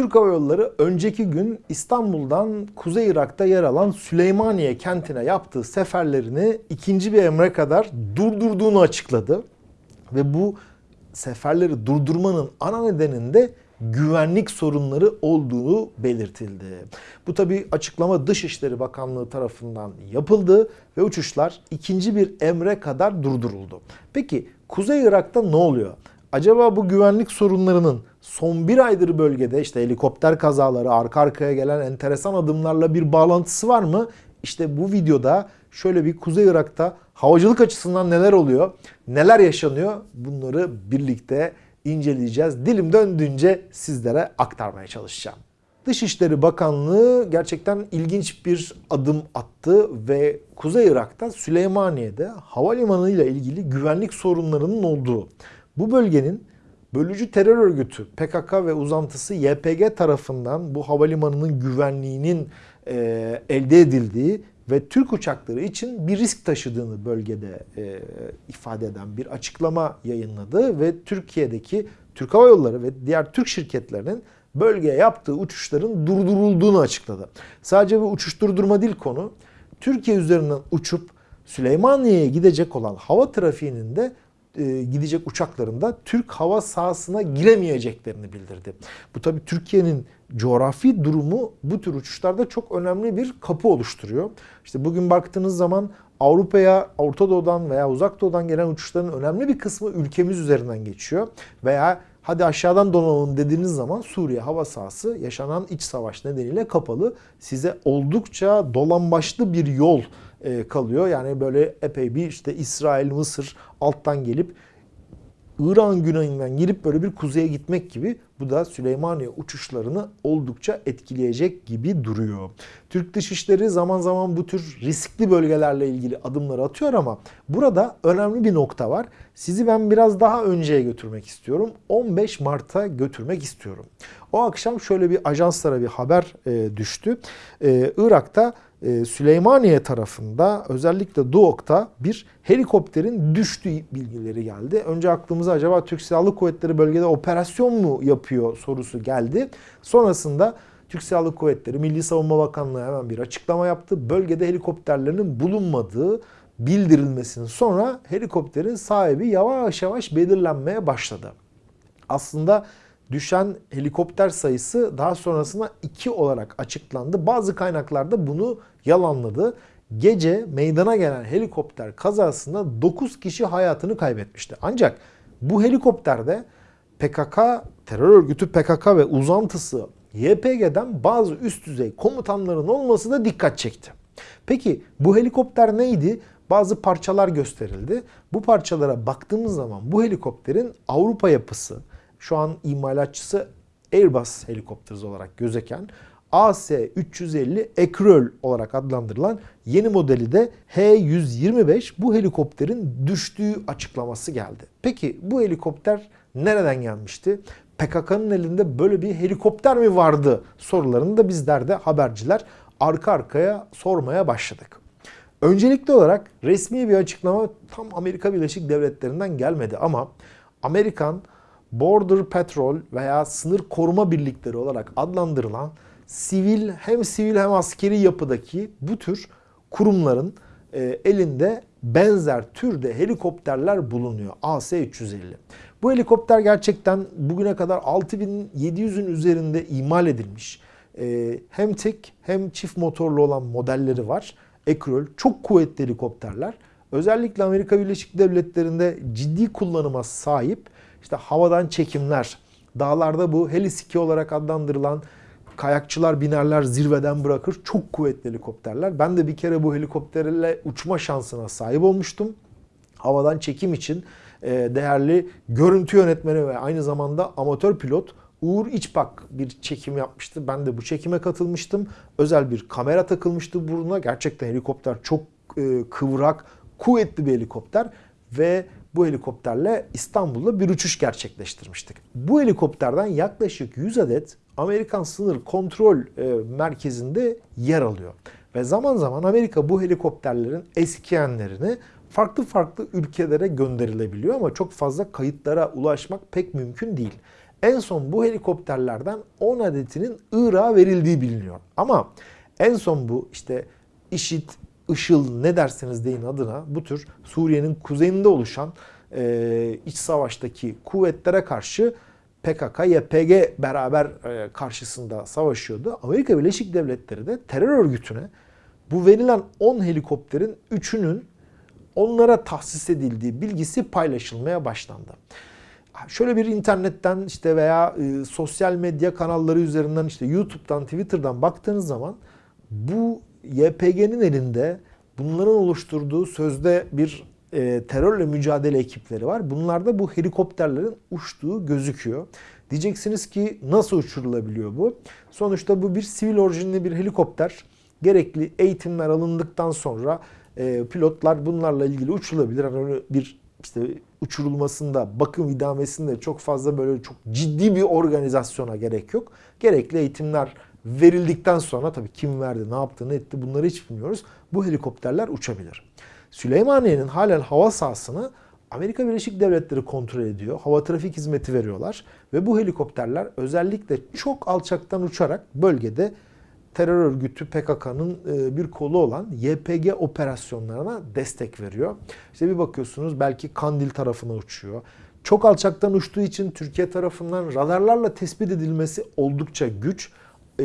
Türk Hava Yolları önceki gün İstanbul'dan Kuzey Irak'ta yer alan Süleymaniye kentine yaptığı seferlerini ikinci bir emre kadar durdurduğunu açıkladı. Ve bu seferleri durdurmanın ana nedeninde güvenlik sorunları olduğu belirtildi. Bu tabi açıklama Dışişleri Bakanlığı tarafından yapıldı ve uçuşlar ikinci bir emre kadar durduruldu. Peki Kuzey Irak'ta ne oluyor? Acaba bu güvenlik sorunlarının son bir aydır bölgede işte helikopter kazaları, arka arkaya gelen enteresan adımlarla bir bağlantısı var mı? İşte bu videoda şöyle bir Kuzey Irak'ta havacılık açısından neler oluyor, neler yaşanıyor bunları birlikte inceleyeceğiz. Dilim döndüğünce sizlere aktarmaya çalışacağım. Dışişleri Bakanlığı gerçekten ilginç bir adım attı ve Kuzey Irak'ta Süleymaniye'de havalimanı ile ilgili güvenlik sorunlarının olduğu, bu bölgenin bölücü terör örgütü PKK ve uzantısı YPG tarafından bu havalimanının güvenliğinin e, elde edildiği ve Türk uçakları için bir risk taşıdığını bölgede e, ifade eden bir açıklama yayınladı ve Türkiye'deki Türk Hava Yolları ve diğer Türk şirketlerinin bölgeye yaptığı uçuşların durdurulduğunu açıkladı. Sadece bu uçuş durdurma değil konu. Türkiye üzerinden uçup Süleymaniye'ye gidecek olan hava trafiğinin de e, gidecek uçaklarında Türk hava sahasına giremeyeceklerini bildirdi. Bu tabii Türkiye'nin coğrafi durumu bu tür uçuşlarda çok önemli bir kapı oluşturuyor. İşte bugün baktığınız zaman Avrupa'ya Orta Doğu'dan veya Uzak Doğu'dan gelen uçuşların önemli bir kısmı ülkemiz üzerinden geçiyor. Veya hadi aşağıdan donalım dediğiniz zaman Suriye hava sahası yaşanan iç savaş nedeniyle kapalı. Size oldukça dolambaçlı bir yol e, kalıyor. Yani böyle epey bir işte İsrail, Mısır alttan gelip İran güneyinden girip böyle bir kuzeye gitmek gibi bu da Süleymaniye uçuşlarını oldukça etkileyecek gibi duruyor. Türk Dışişleri zaman zaman bu tür riskli bölgelerle ilgili adımları atıyor ama burada önemli bir nokta var. Sizi ben biraz daha önceye götürmek istiyorum. 15 Mart'a götürmek istiyorum. O akşam şöyle bir ajanslara bir haber e, düştü. E, Irak'ta e, Süleymaniye tarafında özellikle Duok'ta bir helikopterin düştüğü bilgileri geldi. Önce aklımıza acaba Türk Silahlı Kuvvetleri bölgede operasyon mu yapıyor sorusu geldi. Sonrasında Türk Silahlı Kuvvetleri, Milli Savunma Bakanlığı hemen bir açıklama yaptı. Bölgede helikopterlerin bulunmadığı bildirilmesinin sonra helikopterin sahibi yavaş yavaş belirlenmeye başladı. Aslında düşen helikopter sayısı daha sonrasında 2 olarak açıklandı. Bazı kaynaklarda bunu yalanladı. Gece meydana gelen helikopter kazasında 9 kişi hayatını kaybetmişti. Ancak bu helikopterde PKK, terör örgütü PKK ve uzantısı YPG'den bazı üst düzey komutanların olması da dikkat çekti. Peki bu helikopter neydi? Bazı parçalar gösterildi. Bu parçalara baktığımız zaman bu helikopterin Avrupa yapısı, şu an imalatçısı Airbus Helicopters olarak gözeken AC-350 Ekröl olarak adlandırılan yeni modeli de H-125 bu helikopterin düştüğü açıklaması geldi. Peki bu helikopter nereden gelmişti? PKK'nın elinde böyle bir helikopter mi vardı sorularını da bizler de haberciler arka arkaya sormaya başladık. Öncelikli olarak resmi bir açıklama tam Amerika Birleşik Devletleri'nden gelmedi ama Amerikan Border Patrol veya sınır koruma birlikleri olarak adlandırılan sivil hem sivil hem askeri yapıdaki bu tür kurumların e, elinde benzer türde helikopterler bulunuyor. AS-350. Bu helikopter gerçekten bugüne kadar 6700'ün üzerinde imal edilmiş. E, hem tek hem çift motorlu olan modelleri var. Ekrol çok kuvvetli helikopterler. Özellikle Amerika Birleşik Devletleri'nde ciddi kullanıma sahip işte havadan çekimler, dağlarda bu helisiki olarak adlandırılan kayakçılar binerler zirveden bırakır. Çok kuvvetli helikopterler. Ben de bir kere bu helikopterle uçma şansına sahip olmuştum. Havadan çekim için e, değerli görüntü yönetmeni ve aynı zamanda amatör pilot Uğur İçbak bir çekim yapmıştı. Ben de bu çekime katılmıştım. Özel bir kamera takılmıştı burnuna. Gerçekten helikopter çok e, kıvrak, kuvvetli bir helikopter ve bu helikopterle İstanbul'da bir uçuş gerçekleştirmiştik. Bu helikopterden yaklaşık 100 adet Amerikan sınır kontrol e, merkezinde yer alıyor. Ve zaman zaman Amerika bu helikopterlerin eskiyenlerini farklı farklı ülkelere gönderilebiliyor ama çok fazla kayıtlara ulaşmak pek mümkün değil. En son bu helikopterlerden 10 adetinin Irak'a verildiği biliniyor. Ama en son bu işte IŞİD, IŞİL ne derseniz deyin adına bu tür Suriye'nin kuzeyinde oluşan e, iç savaştaki kuvvetlere karşı PKK, YPG beraber e, karşısında savaşıyordu. Amerika Birleşik Devletleri de terör örgütüne bu verilen 10 helikopterin 3'ünün onlara tahsis edildiği bilgisi paylaşılmaya başlandı. Şöyle bir internetten işte veya e, sosyal medya kanalları üzerinden işte YouTube'dan, Twitter'dan baktığınız zaman bu YPG'nin elinde bunların oluşturduğu sözde bir e, terörle mücadele ekipleri var. Bunlarda bu helikopterlerin uçtuğu gözüküyor. Diyeceksiniz ki nasıl uçurulabiliyor bu? Sonuçta bu bir sivil orijinli bir helikopter. Gerekli eğitimler alındıktan sonra e, pilotlar bunlarla ilgili uçurulabilir. Yani bir işte uçurulmasında, bakım idamesinde çok fazla böyle çok ciddi bir organizasyona gerek yok. Gerekli eğitimler verildikten sonra tabii kim verdi, ne yaptı, ne etti bunları hiç bilmiyoruz. Bu helikopterler uçabilir. Süleymaniye'nin halen hava sahasını Amerika Birleşik Devletleri kontrol ediyor. Hava trafik hizmeti veriyorlar. Ve bu helikopterler özellikle çok alçaktan uçarak bölgede terör örgütü PKK'nın e, bir kolu olan YPG operasyonlarına destek veriyor. İşte bir bakıyorsunuz belki Kandil tarafına uçuyor. Çok alçaktan uçtuğu için Türkiye tarafından radarlarla tespit edilmesi oldukça güç e,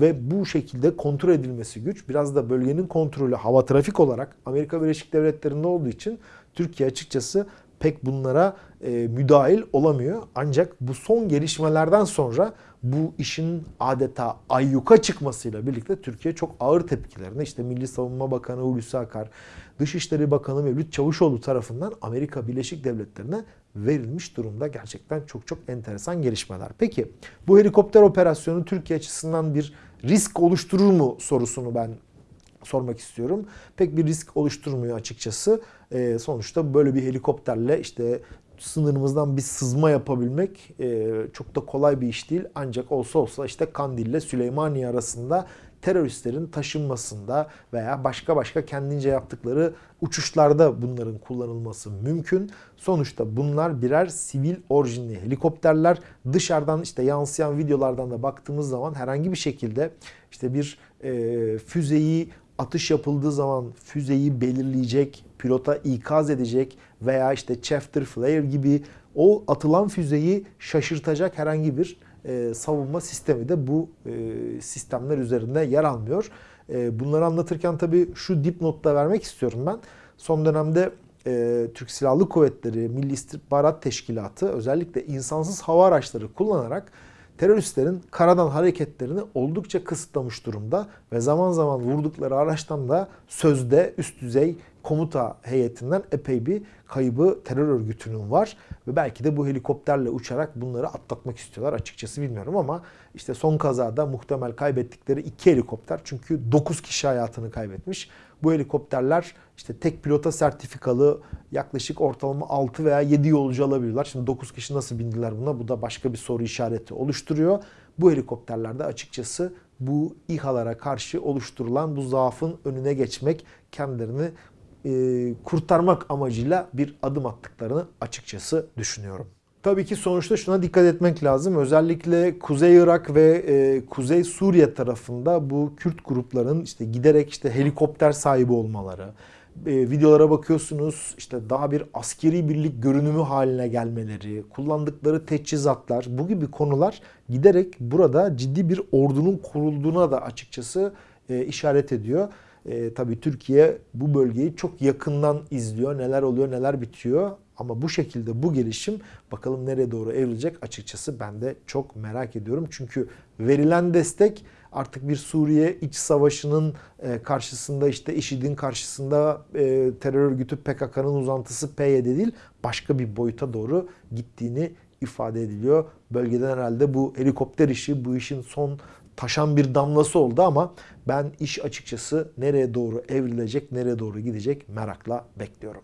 ve bu şekilde kontrol edilmesi güç. Biraz da bölgenin kontrolü hava trafik olarak Amerika Birleşik Devletleri'nde olduğu için Türkiye açıkçası pek bunlara e, müdahil olamıyor. Ancak bu son gelişmelerden sonra bu işin adeta ayyuka çıkmasıyla birlikte Türkiye çok ağır tepkilerini işte Milli Savunma Bakanı Hulusi Akar, Dışişleri Bakanı Mevlüt Çavuşoğlu tarafından Amerika Birleşik Devletleri'ne verilmiş durumda. Gerçekten çok çok enteresan gelişmeler. Peki bu helikopter operasyonu Türkiye açısından bir risk oluşturur mu sorusunu ben sormak istiyorum. Pek bir risk oluşturmuyor açıkçası. E, sonuçta böyle bir helikopterle işte sınırımızdan bir sızma yapabilmek e, çok da kolay bir iş değil. Ancak olsa olsa işte Kandil ile Süleymaniye arasında teröristlerin taşınmasında veya başka başka kendince yaptıkları uçuşlarda bunların kullanılması mümkün. Sonuçta bunlar birer sivil orijinli helikopterler. Dışarıdan işte yansıyan videolardan da baktığımız zaman herhangi bir şekilde işte bir e, füzeyi atış yapıldığı zaman füzeyi belirleyecek, pilota ikaz edecek veya işte Chafter Flare gibi o atılan füzeyi şaşırtacak herhangi bir e, savunma sistemi de bu e, sistemler üzerinde yer almıyor. E, bunları anlatırken tabii şu dipnotta vermek istiyorum ben. Son dönemde e, Türk Silahlı Kuvvetleri, Milli İstihbarat Teşkilatı özellikle insansız hava araçları kullanarak teröristlerin karadan hareketlerini oldukça kısıtlamış durumda ve zaman zaman vurdukları araçtan da sözde üst düzey komuta heyetinden epey bir kaybı terör örgütünün var ve belki de bu helikopterle uçarak bunları atlatmak istiyorlar açıkçası bilmiyorum ama işte son kazada muhtemel kaybettikleri iki helikopter çünkü 9 kişi hayatını kaybetmiş. Bu helikopterler işte tek pilota sertifikalı yaklaşık ortalama 6 veya 7 yolcu alabiliyorlar. Şimdi 9 kişi nasıl bindiler buna? Bu da başka bir soru işareti oluşturuyor. Bu helikopterlerde açıkçası bu İHA'lara karşı oluşturulan bu zaafın önüne geçmek, kendilerini e, kurtarmak amacıyla bir adım attıklarını açıkçası düşünüyorum. Tabii ki sonuçta şuna dikkat etmek lazım. Özellikle Kuzey Irak ve e, Kuzey Suriye tarafında bu Kürt grupların işte giderek işte helikopter sahibi olmaları, e, videolara bakıyorsunuz işte daha bir askeri birlik görünümü haline gelmeleri, kullandıkları teçhizatlar bu gibi konular giderek burada ciddi bir ordunun kurulduğuna da açıkçası e, işaret ediyor. E, tabii Türkiye bu bölgeyi çok yakından izliyor. Neler oluyor, neler bitiyor. Ama bu şekilde bu gelişim bakalım nereye doğru evrilecek açıkçası ben de çok merak ediyorum. Çünkü verilen destek artık bir Suriye iç savaşının e, karşısında işte IŞİD'in karşısında e, terör örgütü PKK'nın uzantısı PYD değil başka bir boyuta doğru gittiğini ifade ediliyor. Bölgeden herhalde bu helikopter işi bu işin son taşan bir damlası oldu ama ben iş açıkçası nereye doğru evrilecek, nereye doğru gidecek merakla bekliyorum.